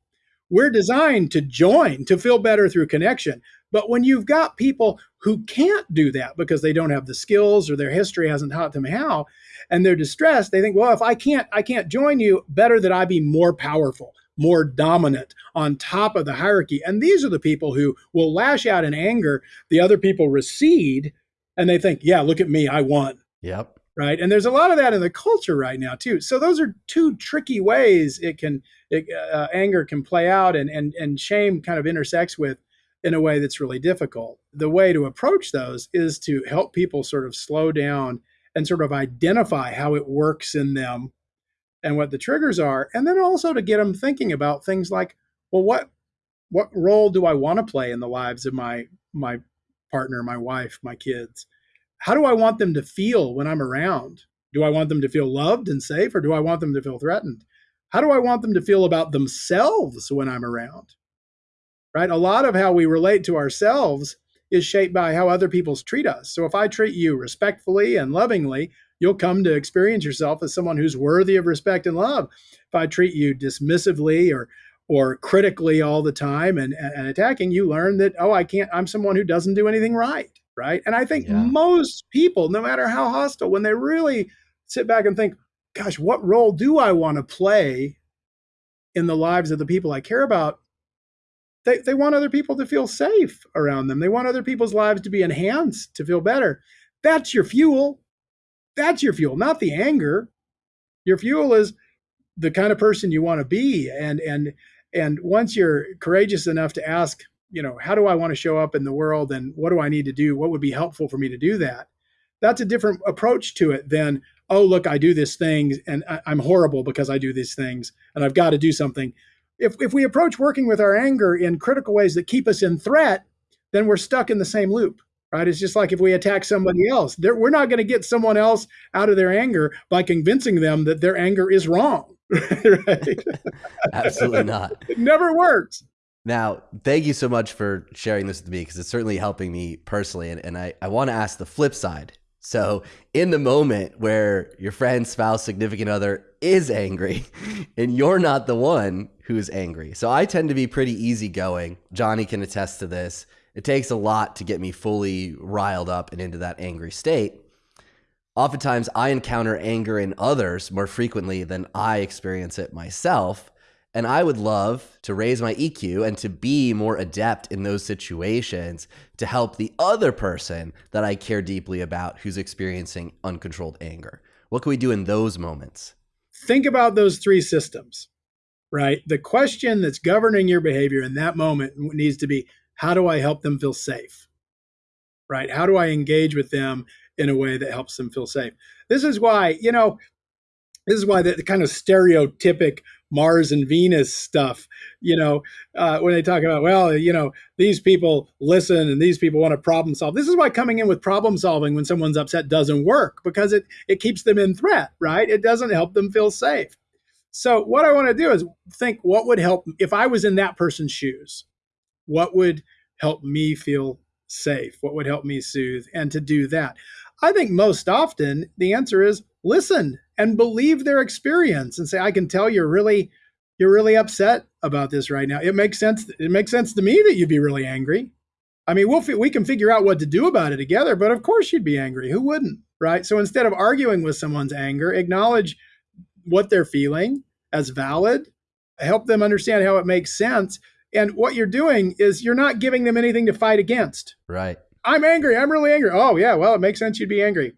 We're designed to join, to feel better through connection. But when you've got people who can't do that because they don't have the skills or their history hasn't taught them how, and they're distressed, they think, well, if I can't, I can't join you, better that I be more powerful, more dominant on top of the hierarchy. And these are the people who will lash out in anger. The other people recede and they think, yeah, look at me, I won. Yep. Right. And there's a lot of that in the culture right now too. So those are two tricky ways it can it, uh, anger can play out, and and and shame kind of intersects with in a way that's really difficult. The way to approach those is to help people sort of slow down and sort of identify how it works in them and what the triggers are, and then also to get them thinking about things like, well, what what role do I want to play in the lives of my my partner, my wife, my kids. How do I want them to feel when I'm around? Do I want them to feel loved and safe or do I want them to feel threatened? How do I want them to feel about themselves when I'm around? Right? A lot of how we relate to ourselves is shaped by how other people treat us. So if I treat you respectfully and lovingly, you'll come to experience yourself as someone who's worthy of respect and love. If I treat you dismissively or or critically all the time and, and attacking, you learn that, oh, I can't, I'm someone who doesn't do anything right. Right. And I think yeah. most people, no matter how hostile, when they really sit back and think, gosh, what role do I want to play in the lives of the people I care about? They, they want other people to feel safe around them. They want other people's lives to be enhanced, to feel better. That's your fuel. That's your fuel, not the anger. Your fuel is the kind of person you want to be. And and and once you're courageous enough to ask, you know, how do I want to show up in the world and what do I need to do? What would be helpful for me to do that? That's a different approach to it than, oh, look, I do this thing and I'm horrible because I do these things and I've got to do something. If, if we approach working with our anger in critical ways that keep us in threat, then we're stuck in the same loop, right? It's just like if we attack somebody else, we're not going to get someone else out of their anger by convincing them that their anger is wrong right? Absolutely not. It never works. Now, thank you so much for sharing this with me because it's certainly helping me personally. And, and I, I want to ask the flip side. So, in the moment where your friend, spouse, significant other is angry and you're not the one who's angry. So I tend to be pretty easygoing. Johnny can attest to this. It takes a lot to get me fully riled up and into that angry state. Oftentimes, I encounter anger in others more frequently than I experience it myself. And I would love to raise my EQ and to be more adept in those situations to help the other person that I care deeply about who's experiencing uncontrolled anger. What can we do in those moments? Think about those three systems, right? The question that's governing your behavior in that moment needs to be how do I help them feel safe? Right? How do I engage with them in a way that helps them feel safe? This is why, you know, this is why the, the kind of stereotypic Mars and Venus stuff, you know, uh, when they talk about, well, you know, these people listen and these people want to problem solve. This is why coming in with problem solving when someone's upset doesn't work because it it keeps them in threat, right? It doesn't help them feel safe. So what I want to do is think what would help if I was in that person's shoes what would help me feel safe? What would help me soothe? And to do that, I think most often the answer is listen and believe their experience and say, I can tell you're really you're really upset about this right now. It makes sense. It makes sense to me that you'd be really angry. I mean, we'll we can figure out what to do about it together, but of course you'd be angry. Who wouldn't, right? So instead of arguing with someone's anger, acknowledge what they're feeling as valid, help them understand how it makes sense, and what you're doing is you're not giving them anything to fight against. Right. I'm angry. I'm really angry. Oh, yeah. Well, it makes sense you'd be angry.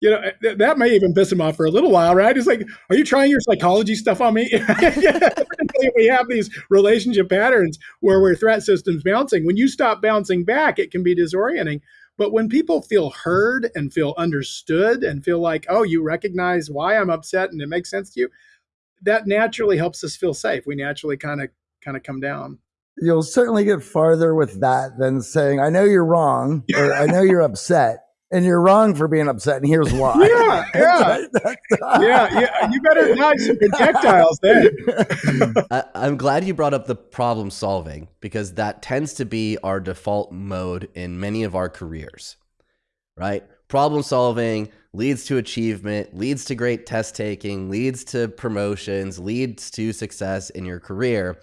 You know, eh, th- that may even piss him off for a little while, right? It's like, are you trying your psychology stuff on me? we have these relationship patterns where we're threat systems bouncing. When you stop bouncing back, it can be disorienting. But when people feel heard and feel understood and feel like, oh, you recognize why I'm upset and it makes sense to you, that naturally helps us feel safe. We naturally kind of kind of come down. You'll certainly get farther with that than saying, "I know you're wrong," or "I know you're upset." And you're wrong for being upset, and here's why. Yeah, yeah, yeah, yeah. You better dodge some projectiles then. I, I'm glad you brought up the problem solving because that tends to be our default mode in many of our careers, right? Problem solving, leads to achievement, leads to great test taking, leads to promotions, leads to success in your career.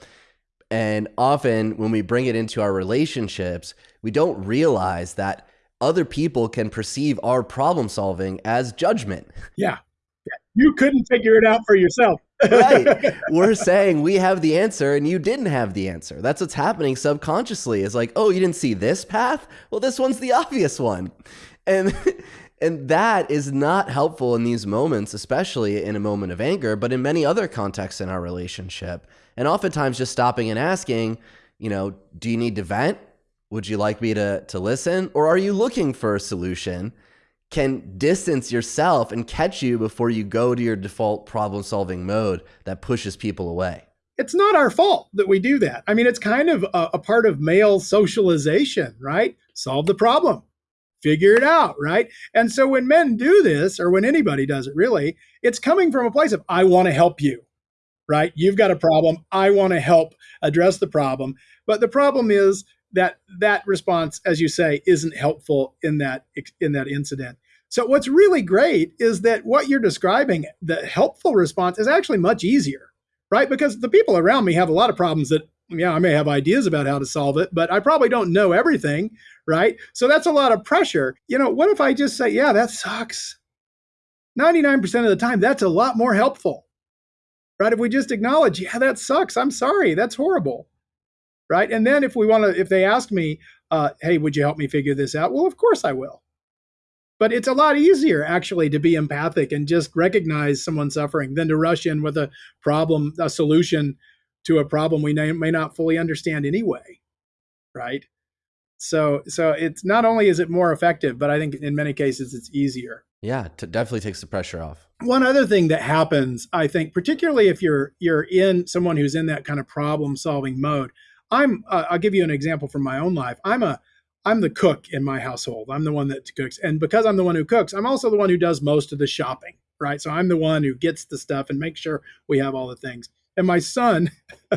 And often when we bring it into our relationships, we don't realize that other people can perceive our problem solving as judgment. Yeah. You couldn't figure it out for yourself. right. We're saying we have the answer and you didn't have the answer. That's what's happening subconsciously. Is like, oh, you didn't see this path? Well, this one's the obvious one. And and that is not helpful in these moments, especially in a moment of anger, but in many other contexts in our relationship. And oftentimes just stopping and asking, you know, do you need to vent? Would you like me to, to listen? Or are you looking for a solution? Can distance yourself and catch you before you go to your default problem solving mode that pushes people away. It's not our fault that we do that. I mean, it's kind of a, a part of male socialization, right? Solve the problem figure it out, right? And so when men do this, or when anybody does it really, it's coming from a place of, I want to help you, right? You've got a problem. I want to help address the problem. But the problem is that that response, as you say, isn't helpful in that in that incident. So what's really great is that what you're describing, the helpful response is actually much easier, right? Because the people around me have a lot of problems that yeah, I may have ideas about how to solve it, but I probably don't know everything, right? So that's a lot of pressure. You know, what if I just say, yeah, that sucks? 99% of the time, that's a lot more helpful, right? If we just acknowledge, yeah, that sucks. I'm sorry. That's horrible, right? And then if we want to, if they ask me, uh, hey, would you help me figure this out? Well, of course I will. But it's a lot easier actually to be empathic and just recognize someone's suffering than to rush in with a problem, a solution to a problem we may not fully understand anyway, right? So so it's not only is it more effective, but I think in many cases it's easier. Yeah, it definitely takes the pressure off. One other thing that happens, I think, particularly if you're you're in someone who's in that kind of problem solving mode. I'm uh, I'll give you an example from my own life. I'm a I'm the cook in my household. I'm the one that cooks. And because I'm the one who cooks, I'm also the one who does most of the shopping, right? So I'm the one who gets the stuff and makes sure we have all the things. And my son,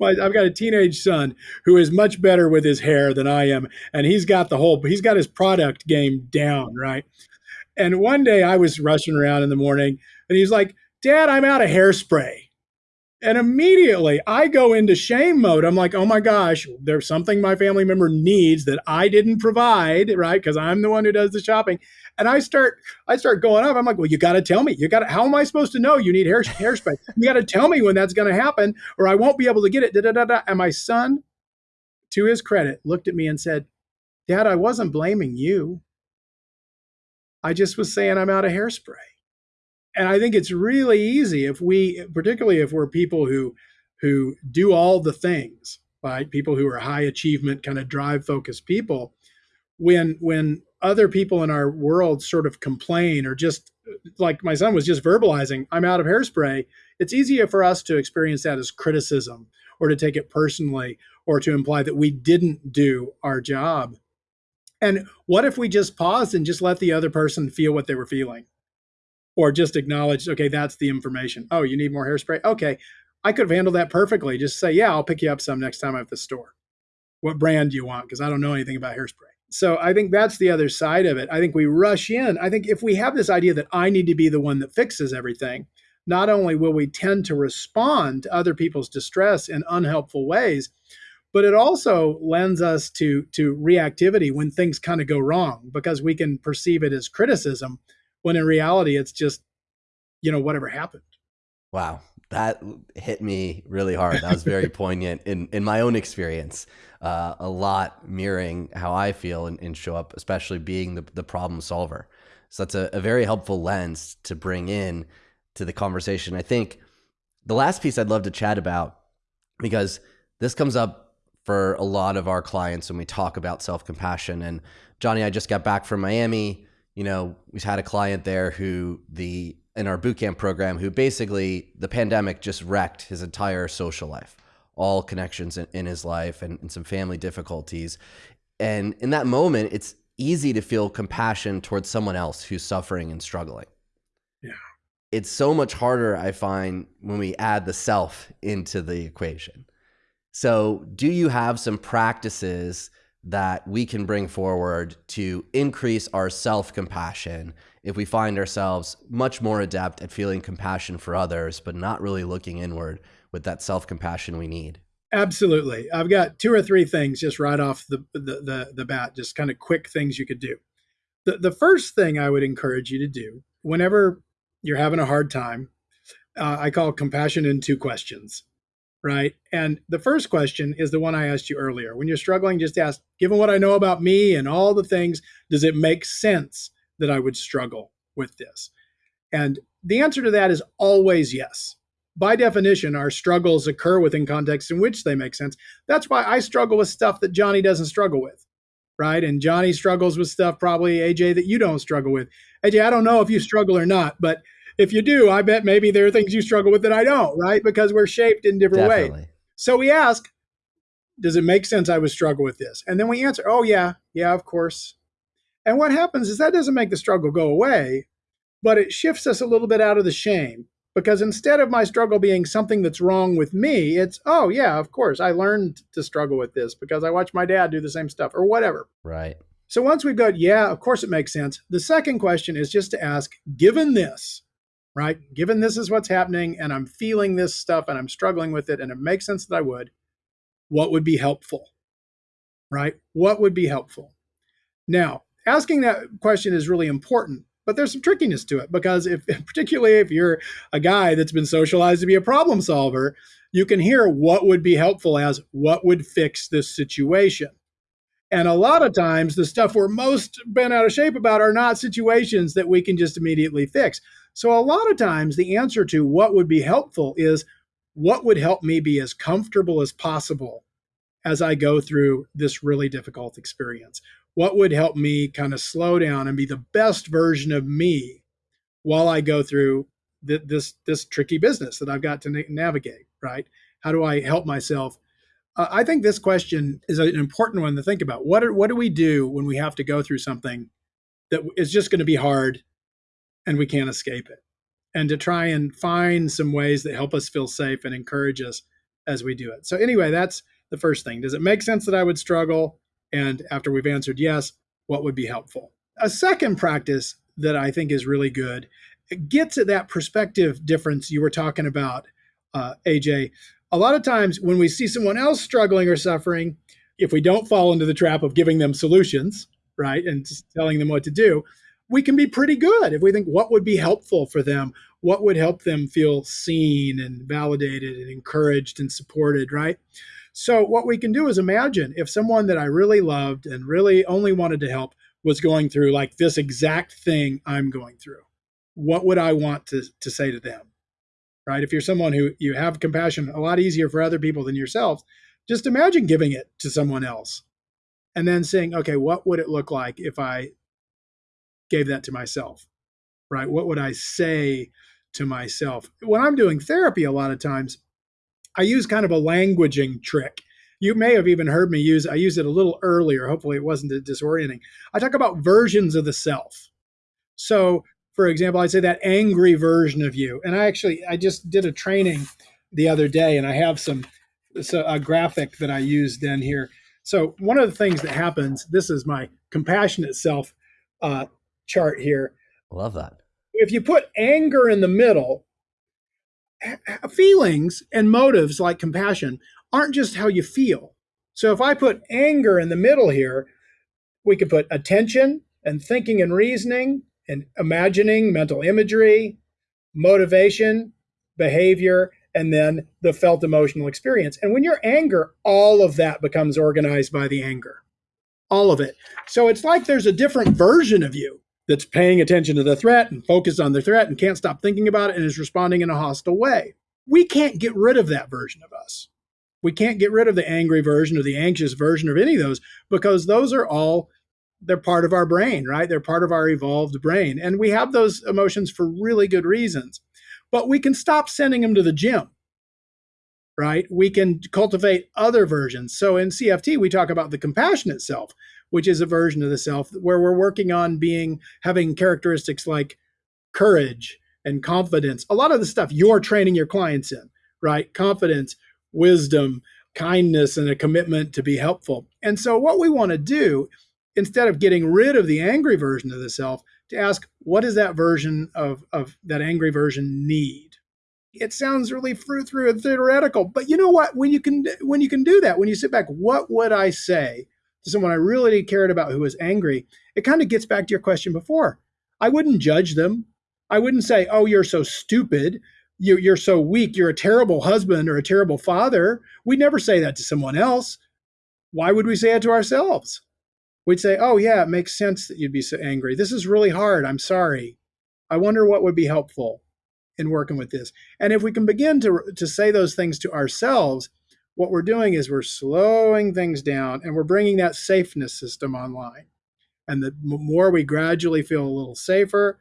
my, I've got a teenage son who is much better with his hair than I am, and he's got the whole he's got his product game down, right? And one day I was rushing around in the morning, and he's like, "Dad, I'm out of hairspray." And immediately I go into shame mode. I'm like, oh my gosh, there's something my family member needs that I didn't provide, right? Because I'm the one who does the shopping. And I start, I start going up. I'm like, well, you got to tell me. You got to. How am I supposed to know you need hair hairspray? You got to tell me when that's going to happen, or I won't be able to get it. Da, da, da, da. And my son, to his credit, looked at me and said, "Dad, I wasn't blaming you. I just was saying I'm out of hairspray." And I think it's really easy if we, particularly if we're people who who do all the things, right? People who are high achievement, kind of drive focused people. When when other people in our world sort of complain or just like my son was just verbalizing, I'm out of hairspray. It's easier for us to experience that as criticism or to take it personally or to imply that we didn't do our job. And what if we just paused and just let the other person feel what they were feeling? Or just acknowledge, okay, that's the information. Oh, you need more hairspray? Okay. I could have handled that perfectly. Just say, yeah, I'll pick you up some next time I'm at the store. What brand do you want? Because I don't know anything about hairspray. So I think that's the other side of it. I think we rush in. I think if we have this idea that I need to be the one that fixes everything, not only will we tend to respond to other people's distress in unhelpful ways, but it also lends us to to reactivity when things kind of go wrong because we can perceive it as criticism when in reality it's just you know whatever happened. Wow. That hit me really hard. That was very poignant in in my own experience. Uh, a lot mirroring how i feel and, and, show up especially being the, the problem solver. So that's a, a very helpful lens to bring in to the conversation. I think the last piece i'd love to chat about because this comes up for a lot of our clients when we talk about self-compassion. And johnny i just got back from miami you know, we've had a client there who the in our bootcamp program who basically the pandemic just wrecked his entire social life, all connections in, in his life and, and some family difficulties. And in that moment, it's easy to feel compassion towards someone else who's suffering and struggling. Yeah. It's so much harder, I find, when we add the self into the equation. So, do you have some practices that we can bring forward to increase our self compassion if we find ourselves much more adept at feeling compassion for others, but not really looking inward with that self compassion we need. Absolutely. I've got two or three things just right off the, the, the, the bat, just kind of quick things you could do. The, the first thing I would encourage you to do whenever you're having a hard time, uh, I call compassion in two questions right? And the first question is the one I asked you earlier. When you're struggling, just ask, given what I know about me and all the things, does it make sense that I would struggle with this? And the answer to that is always yes. By definition, our struggles occur within contexts in which they make sense. That's why I struggle with stuff that Johnny doesn't struggle with, right? And Johnny struggles with stuff probably, AJ, that you don't struggle with. AJ, I don't know if you struggle or not, but if you do, I bet maybe there are things you struggle with that I don't, right? Because we're shaped in different Definitely. ways. So we ask, does it make sense I would struggle with this? And then we answer, oh, yeah, yeah, of course. And what happens is that doesn't make the struggle go away, but it shifts us a little bit out of the shame. Because instead of my struggle being something that's wrong with me, it's, oh, yeah, of course, I learned to struggle with this because I watched my dad do the same stuff or whatever. Right. So once we've got, yeah, of course it makes sense. The second question is just to ask, given this, right? Given this is what's happening and I'm feeling this stuff and I'm struggling with it and it makes sense that I would, what would be helpful? Right? What would be helpful? Now, asking that question is really important, but there's some trickiness to it because if particularly if you're a guy that's been socialized to be a problem solver, you can hear what would be helpful as what would fix this situation. And a lot of times, the stuff we're most bent out of shape about are not situations that we can just immediately fix. So, a lot of times, the answer to what would be helpful is what would help me be as comfortable as possible as I go through this really difficult experience? What would help me kind of slow down and be the best version of me while I go through th- this this tricky business that I've got to na- navigate? Right? How do I help myself? Uh, I think this question is an important one to think about. What are, what do we do when we have to go through something that is just going to be hard and we can't escape it. And to try and find some ways that help us feel safe and encourage us as we do it. So, anyway, that's the first thing. Does it make sense that I would struggle? And after we've answered yes, what would be helpful? A second practice that I think is really good get to that perspective difference you were talking about uh, AJ. A lot of times when we see someone else struggling or suffering, if we don't fall into the trap of giving them solutions, right, and just telling them what to do, we can be pretty good if we think what would be helpful for them, what would help them feel seen and validated and encouraged and supported, right? So, what we can do is imagine if someone that I really loved and really only wanted to help was going through like this exact thing I'm going through, what would I want to, to say to them? Right? If you're someone who you have compassion a lot easier for other people than yourself, just imagine giving it to someone else and then saying, okay, what would it look like if I gave that to myself? Right? What would I say to myself? When I'm doing therapy, a lot of times I use kind of a languaging trick. You may have even heard me use I used it a little earlier. Hopefully it wasn't disorienting. I talk about versions of the self. So, for example, I'd say that angry version of you. And I actually I just did a training the other day and I have some so a graphic that I used in here. So one of the things that happens, this is my compassionate self uh, chart here. Love that. If you put anger in the middle, feelings and motives like compassion aren't just how you feel. So if I put anger in the middle here, we could put attention and thinking and reasoning and imagining, mental imagery, motivation, behavior, and then the felt emotional experience. And when you're anger, all of that becomes organized by the anger. All of it. So it's like there's a different version of you that's paying attention to the threat and focused on the threat and can't stop thinking about it and is responding in a hostile way. We can't get rid of that version of us. We can't get rid of the angry version or the anxious version of any of those because those are all they're part of our brain, right? They're part of our evolved brain. And we have those emotions for really good reasons. But we can stop sending them to the gym right? We can cultivate other versions. So in CFT, we talk about the compassionate self, which is a version of the self where we're working on being having characteristics like courage and confidence. A lot of the stuff you're training your clients in, right? Confidence, wisdom, kindness, and a commitment to be helpful. And so what we want to do instead of getting rid of the angry version of the self to ask what does that version of, of that angry version need it sounds really through through and theoretical but you know what when you can when you can do that when you sit back what would i say to someone i really cared about who was angry it kind of gets back to your question before. I wouldn't judge them. I wouldn't say oh you're so stupid. You, you're so weak. You're a terrible husband or a terrible father. We'd never say that to someone else. Why would we say it to ourselves? We'd say oh yeah it makes sense that you'd be so angry. This is really hard. I'm sorry. I wonder what would be helpful in working with this. And if we can begin to, to say those things to ourselves, what we're doing is we're slowing things down and we're bringing that safeness system online. And the more we gradually feel a little safer,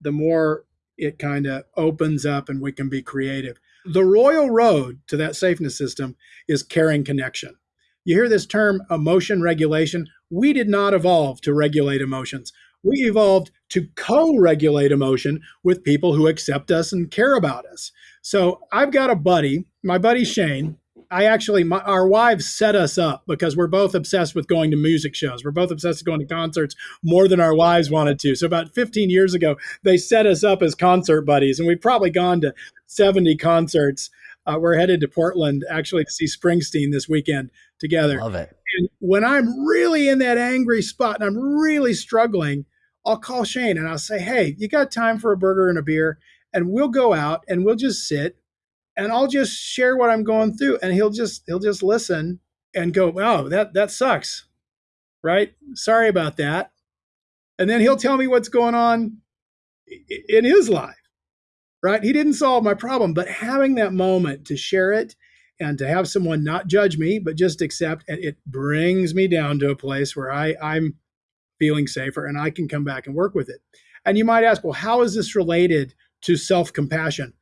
the more it kind of opens up and we can be creative. The royal road to that safeness system is caring connection. You hear this term emotion regulation. We did not evolve to regulate emotions we evolved to co-regulate emotion with people who accept us and care about us. So I've got a buddy, my buddy Shane. I actually, my, our wives set us up because we're both obsessed with going to music shows. We're both obsessed with going to concerts more than our wives wanted to. So about 15 years ago, they set us up as concert buddies, and we've probably gone to 70 concerts. Uh, we're headed to Portland actually to see Springsteen this weekend together. Love it. And when I'm really in that angry spot and I'm really struggling, I'll call Shane and I'll say, Hey, you got time for a burger and a beer? And we'll go out and we'll just sit and I'll just share what I'm going through. And he'll just he'll just listen and go, Oh, that that sucks. Right? Sorry about that. And then he'll tell me what's going on in his life. Right? He didn't solve my problem, but having that moment to share it and to have someone not judge me, but just accept, and it brings me down to a place where I, I'm feeling safer and I can come back and work with it. And you might ask, well, how is this related to self compassion?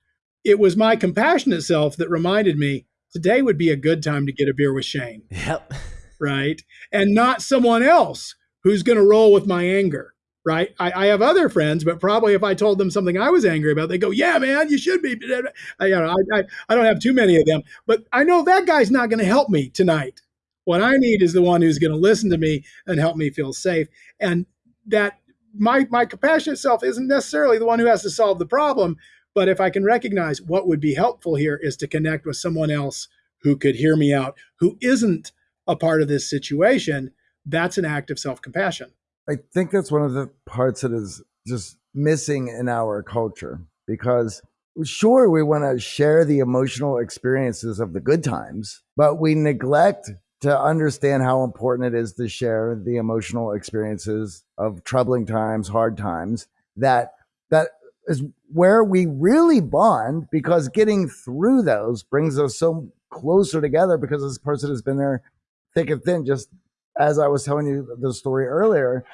It was my compassionate self that reminded me today would be a good time to get a beer with Shane. Yep. Right. And not someone else who's going to roll with my anger. Right. I, I, have other friends, but probably if I told them something I was angry about, they go, yeah, man, you should be. I, you know, I, I, I don't have too many of them, but I know that guy's not going to help me tonight. What I need is the one who's going to listen to me and help me feel safe. And that my my compassionate self isn't necessarily the one who has to solve the problem, But if I can recognize what would be helpful here is to connect with someone else who could hear me out, who isn't a part of this situation, that's an act of self compassion. I think that's one of the parts that is just missing in our culture because sure we want to share the emotional experiences of the good times but we neglect to understand how important it is to share the emotional experiences of troubling times hard times that that is where we really bond because getting through those brings us so closer together because this person has been there thick and thin just as i was telling you the story earlier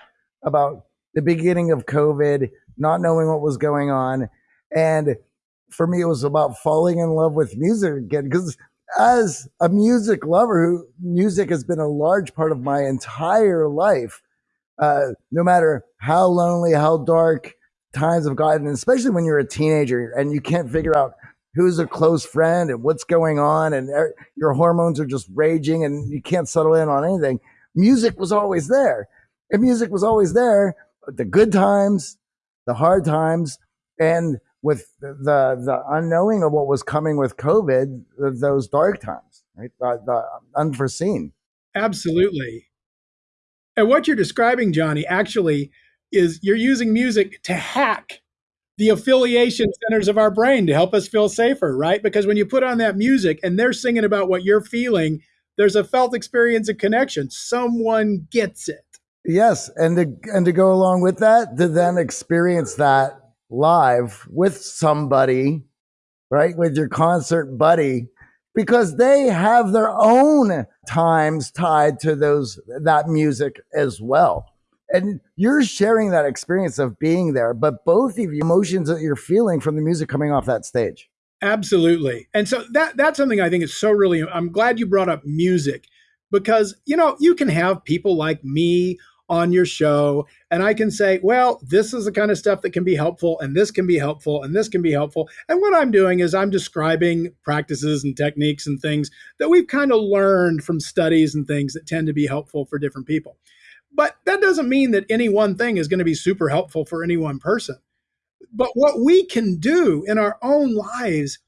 about the beginning of covid not knowing what was going on and for me, it was about falling in love with music again. Because as a music lover, who music has been a large part of my entire life, uh, no matter how lonely, how dark times have gotten, especially when you're a teenager and you can't figure out who's a close friend and what's going on, and er, your hormones are just raging and you can't settle in on anything. Music was always there, and music was always there. The good times, the hard times, and with the the unknowing of what was coming with COVID, those dark times, right? The, the unforeseen. Absolutely. And what you're describing, Johnny, actually is you're using music to hack the affiliation centers of our brain to help us feel safer, right? Because when you put on that music and they're singing about what you're feeling, there's a felt experience of connection. Someone gets it. Yes, and to and to go along with that, to then experience that live with somebody, right? With your concert buddy, because they have their own times tied to those that music as well. And you're sharing that experience of being there, but both of you emotions that you're feeling from the music coming off that stage. Absolutely. And so that that's something I think is so really I'm glad you brought up music because you know, you can have people like me on your show and I can say, well, this is the kind of stuff that can be helpful and this can be helpful and this can be helpful. And what I'm doing is I'm describing practices and techniques and things that we've kind of learned from studies and things that tend to be helpful for different people. But that doesn't mean that any one thing is going to be super helpful for any one person. But what we can do in our own lives,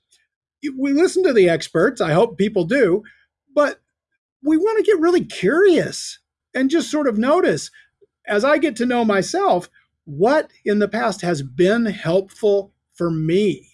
we listen to the experts. I hope people do, but we want to get really curious and just sort of notice as I get to know myself, what in the past has been helpful for me,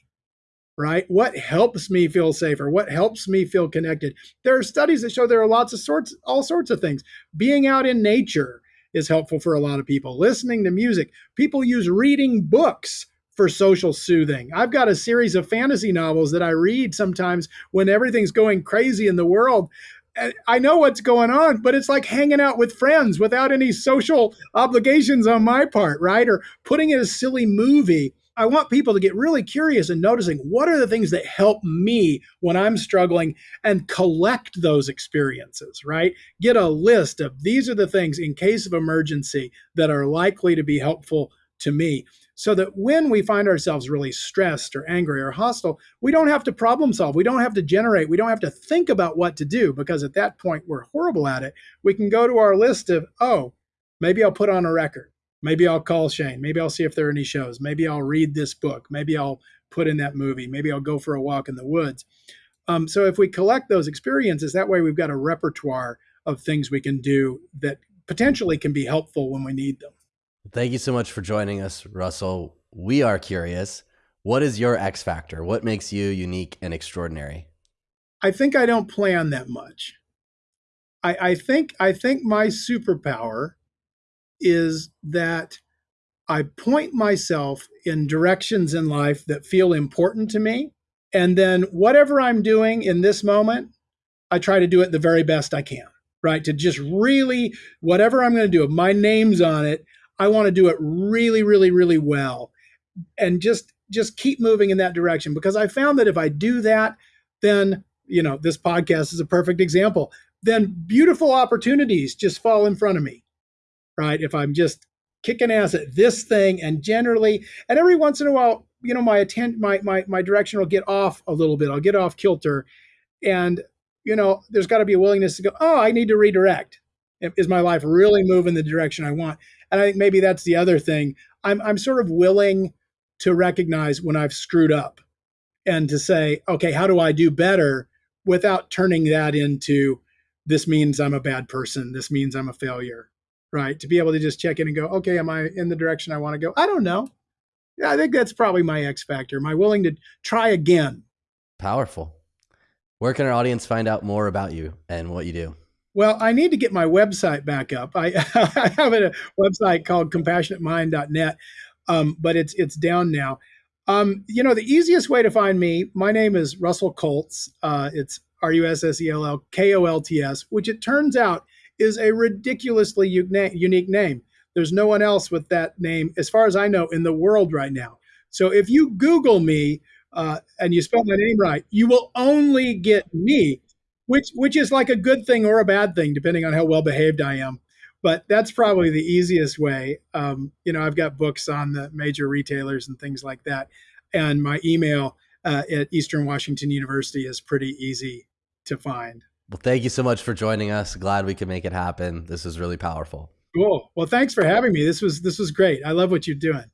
right? What helps me feel safer? What helps me feel connected? There are studies that show there are lots of sorts, all sorts of things. Being out in nature is helpful for a lot of people. Listening to music, people use reading books for social soothing. I've got a series of fantasy novels that I read sometimes when everything's going crazy in the world eh, I know what's going on, but it's like hanging out with friends without any social obligations on my part, right? Or putting in a silly movie. I want people to get really curious and noticing what are the things that help me when I'm struggling and collect those experiences, right? Get a list of these are the things in case of emergency that are likely to be helpful to me so that when we find ourselves really stressed or angry or hostile, we don't have to problem solve. We don't have to generate. We don't have to think about what to do because at that point we're horrible at it. We can go to our list of, oh, maybe I'll put on a record. Maybe I'll call Shane. Maybe I'll see if there are any shows. Maybe I'll read this book. Maybe I'll put in that movie. Maybe I'll go for a walk in the woods. Um, so if we collect those experiences, that way we've got a repertoire of things we can do that potentially can be helpful when we need them. Thank you so much for joining us, Russell. We are curious. What is your X factor? What makes you unique and extraordinary? I think I don't plan that much. I, I think I think my superpower is that I point myself in directions in life that feel important to me. And then whatever I'm doing in this moment, I try to do it the very best I can, right? To just really, whatever I'm going to do, if my name's on it, I want to do it really, really, really well and just just keep moving in that direction because I found that if I do that, then you know this podcast is a perfect example. Then beautiful opportunities just fall in front of me, right? If I'm just kicking ass at this thing, and generally, and every once in a while, you know, my attent, my my my direction will get off a little bit. I'll get off kilter, and you know, there's got to be a willingness to go. Oh, I need to redirect. Is my life really moving the direction I want? And I think maybe that's the other thing. I'm I'm sort of willing to recognize when I've screwed up and to say, okay, how do I do better without turning that into this means I'm a bad person, this means I'm a failure, right? To be able to just check in and go, okay, am I in the direction I want to go? I don't know. Yeah, I think that's probably my X factor. Am I willing to try again? Powerful. Where can our audience find out more about you and what you do? Well, I need to get my website back up. I, I have a website called compassionatemind.net, um, but it's it's down now. Um, you know, the easiest way to find me, my name is Russell Kolts. Uh, it's R U S S E L L K O L T S, which it turns out is a ridiculously unique name. There's no one else with that name, as far as I know, in the world right now. So if you Google me uh, and you spell my name right, you will only get me, which which is like a good thing or a bad thing, depending on how well behaved I am. But that's probably the easiest way. Um, you know, I've got books on the major retailers and things like that, and my email uh, at Eastern Washington University is pretty easy to find. Well, thank you so much for joining us. Glad we could make it happen. This is really powerful. Cool. Well, thanks for having me. This was this was great. I love what you're doing.